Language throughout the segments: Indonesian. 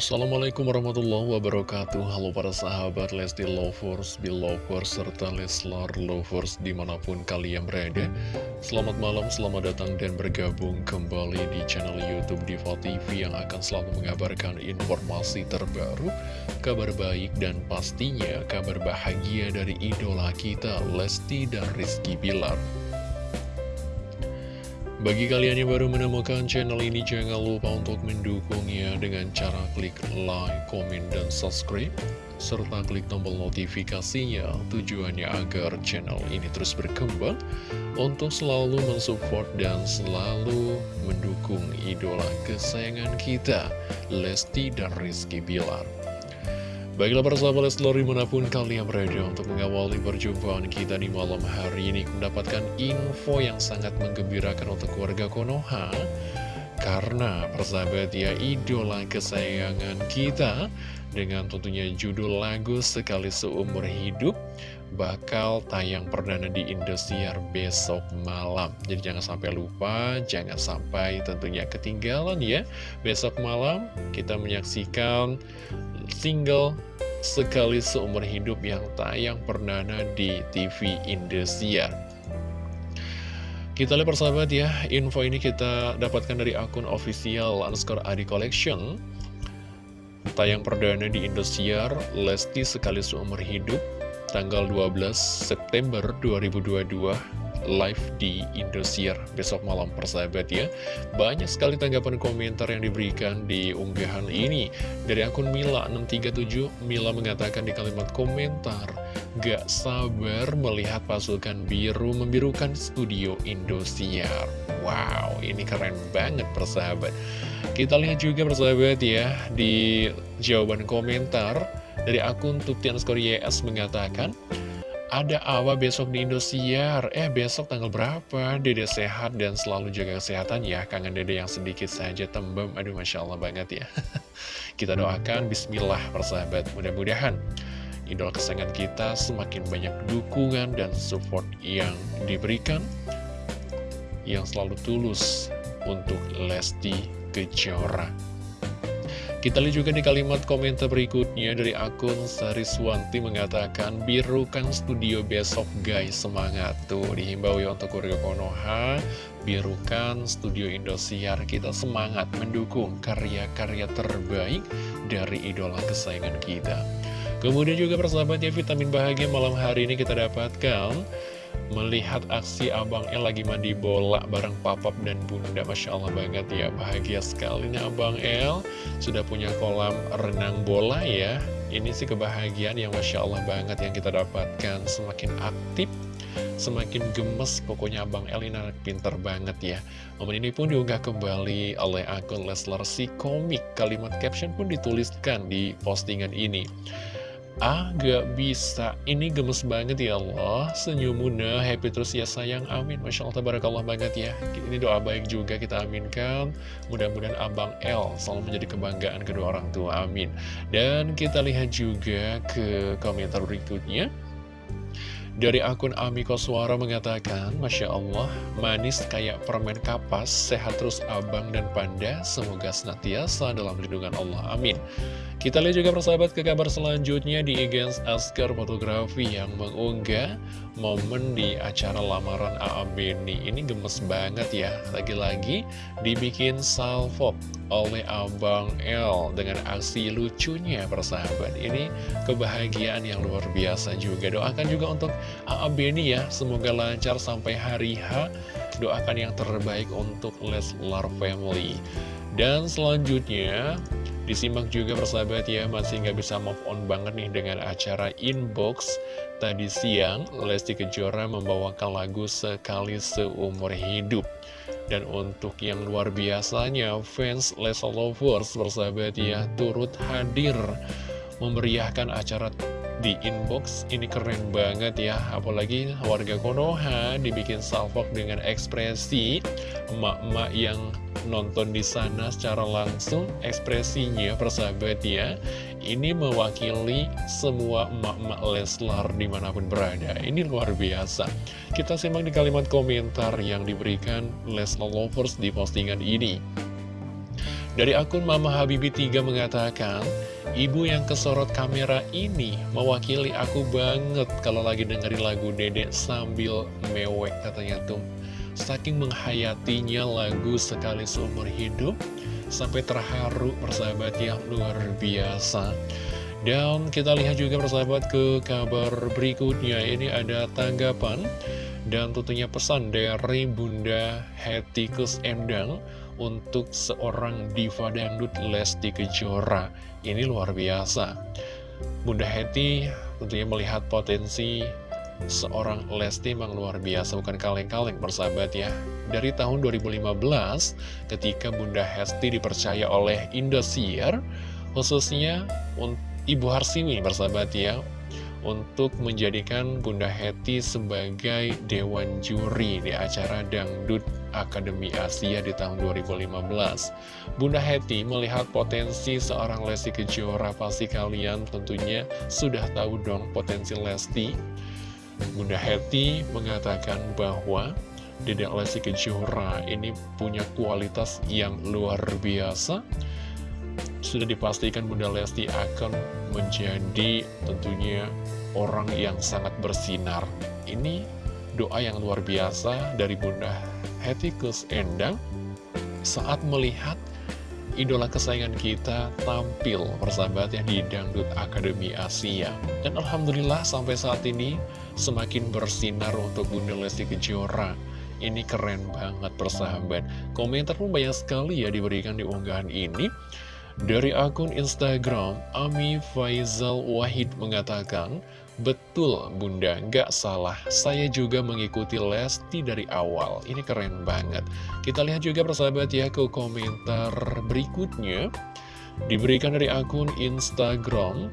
Assalamualaikum warahmatullahi wabarakatuh. Halo para sahabat Lesti Lovers, Belovers, serta Leslar Lovers di mana pun kalian berada. Selamat malam, selamat datang dan bergabung kembali di channel Youtube Diva TV Yang akan selalu mengabarkan informasi terbaru Kabar baik dan pastinya kabar bahagia dari idola kita Lesti dan Rizky Bilar bagi kalian yang baru menemukan channel ini, jangan lupa untuk mendukungnya dengan cara klik like, komen, dan subscribe, serta klik tombol notifikasinya tujuannya agar channel ini terus berkembang untuk selalu mensupport dan selalu mendukung idola kesayangan kita, Lesti dan Rizky Bilar. Baiklah para sahabat Leslar di mana pun kalian berada untuk mengawali perjumpaan kita di malam hari ini Mendapatkan info yang sangat menggembirakan untuk keluarga Konoha. Karena persahabat ya idola kesayangan kita Dengan tentunya judul lagu Sekali Seumur Hidup Bakal tayang perdana di Indosiar besok malam. Jadi jangan sampai lupa, jangan sampai tentunya ketinggalan ya. Besok malam kita menyaksikan single sekali seumur hidup yang tayang perdana di TV Indosiar. Kita lihat persahabat ya, info ini kita dapatkan dari akun official underscore Adi Collection. Tayang perdana di Indosiar, Lesti Sekali Seumur Hidup, tanggal 12 September 2022 live di Indosiar besok malam persahabat ya. Banyak sekali tanggapan komentar yang diberikan di unggahan ini. Dari akun Mila637 Mila mengatakan di kalimat komentar Gak sabar melihat pasukan biru membirukan studio Indosiar. Wow ini keren banget persahabat. Kita lihat juga persahabat ya Di jawaban komentar dari akun Tutian YS mengatakan ada Awa besok di Indosiar. Eh besok tanggal berapa? Dede sehat dan selalu jaga kesehatan ya. Kangen dede yang sedikit saja tembem. Aduh Masya Allah banget ya. Kita doakan Bismillah persahabat. Mudah-mudahan idola kesayangan kita semakin banyak dukungan dan support yang diberikan Yang selalu tulus untuk Lesti Kejora kita lihat juga di kalimat komentar berikutnya dari akun Sariswanti mengatakan Birukan studio besok guys. Semangat Tuh dihimbau ya untuk keluarga Konoha. Birukan studio Indosiar. Kita semangat mendukung karya-karya terbaik dari idola kesayangan kita. Kemudian juga persahabatnya vitamin bahagia malam hari ini kita dapatkan Melihat aksi Abang El lagi mandi bola bareng papap dan bunda. Masya Allah banget ya Bahagia sekali nih Abang El. Sudah punya kolam renang bola ya. Ini sih kebahagiaan yang Masya Allah banget yang kita dapatkan. Semakin aktif Semakin gemes pokoknya Abang El ini anak pinter banget ya. Momen ini pun diunggah kembali oleh akun Leslar si komik. Kalimat caption pun dituliskan di postingan ini Ah, gak bisa. Ini gemes banget ya Allah. Senyum muda, happy terus ya sayang. Amin. Masya Allah, tabarakallah banget ya. Ini doa baik juga kita aminkan. Mudah-mudahan Abang L selalu menjadi kebanggaan kedua orang tua. Amin. Dan kita lihat juga ke komentar berikutnya. Dari akun Amiko Suara mengatakan, Masya Allah, manis kayak permen kapas, sehat terus abang dan panda, semoga senantiasa dalam lindungan Allah. Amin. Kita lihat juga persahabat ke kabar selanjutnya di Egens Asker Fotografi yang mengunggah momen di acara lamaran AA Beni. Ini gemes banget ya, lagi-lagi dibikin salvo oleh Abang L dengan aksi lucunya persahabat. Ini kebahagiaan yang luar biasa juga. Doakan juga untuk AA Beni ya, semoga lancar sampai hari H. Doakan yang terbaik untuk Leslar Family. Dan selanjutnya, disimak juga persahabat ya, masih nggak bisa move on banget nih dengan acara Inbox. Tadi siang, Lesti Kejora membawakan lagu Sekali Seumur Hidup. Dan untuk yang luar biasanya, fans Leslar Lovers persahabat ya, turut hadir memeriahkan acara di inbox. Ini keren banget ya apalagi warga Konoha dibikin salvok dengan ekspresi emak-emak yang nonton di sana secara langsung. Ekspresinya persahabat ya ini mewakili semua emak-emak Leslar di mana pun berada. Ini luar biasa. Kita simak di kalimat komentar yang diberikan Leslar Lovers di postingan ini Dari akun Mama Habibi 3 mengatakan, Ibu yang kesorot kamera ini mewakili aku banget kalau lagi dengerin lagu Dedek sambil mewek katanya tuh. Saking menghayatinya lagu sekali seumur hidup, sampai terharu persahabat yang luar biasa. Dan kita lihat juga persahabat ke kabar berikutnya, ini ada tanggapan dan tentunya pesan dari Bunda Hetikus Endang untuk seorang diva dangdut Lesti Kejora. Ini luar biasa. Bunda Heti tentunya melihat potensi seorang Lesti memang luar biasa, bukan kaleng-kaleng bersahabat ya. Dari tahun 2015, ketika Bunda Hesti dipercaya oleh Indosiar, khususnya Ibu Harsiwi bersahabat ya, untuk menjadikan Bunda Heti sebagai Dewan Juri di acara Dangdut Akademi Asia di tahun 2015. Bunda Heti melihat potensi seorang Lesti Kejora, pasti kalian tentunya sudah tahu dong potensi Lesti. Bunda Heti mengatakan bahwa Dedek Lesti Kejora ini punya kualitas yang luar biasa sudah dipastikan Bunda Lesti akan menjadi tentunya orang yang sangat bersinar. Ini doa yang luar biasa dari Bunda Hetikus Endang saat melihat idola kesayangan kita tampil persahabatnya di Dangdut Akademi Asia. Dan Alhamdulillah sampai saat ini semakin bersinar untuk Bunda Lesti Kejora. Ini keren banget persahabat. Komentar pun banyak sekali ya diberikan di unggahan ini. Dari akun Instagram, Ami Faizal Wahid mengatakan, Betul bunda, nggak salah, saya juga mengikuti Lesti dari awal, ini keren banget. Kita lihat juga persahabat ya ke komentar berikutnya, diberikan dari akun Instagram,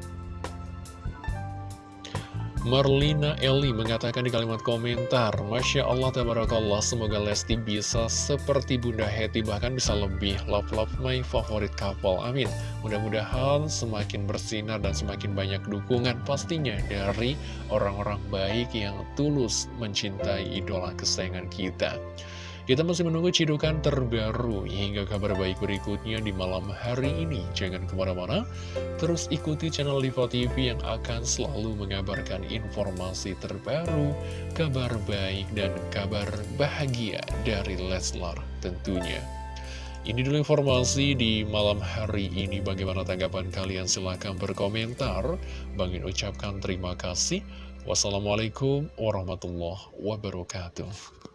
Marlina Eli mengatakan di kalimat komentar, Masya Allah, Tabarakallah, semoga Lesti bisa seperti Bunda Heti, bahkan bisa lebih love-love my favorite couple. Amin. Mudah-mudahan semakin bersinar dan semakin banyak dukungan pastinya dari orang-orang baik yang tulus mencintai idola kesayangan kita. Kita masih menunggu cidukan terbaru hingga kabar baik berikutnya di malam hari ini. Jangan ke mana-mana, terus ikuti channel Diva TV yang akan selalu mengabarkan informasi terbaru, kabar baik, dan kabar bahagia dari Leslar tentunya. Ini dulu informasi di malam hari ini. Bagaimana tanggapan kalian? Silahkan berkomentar. Bangin ucapkan terima kasih. Wassalamualaikum warahmatullahi wabarakatuh.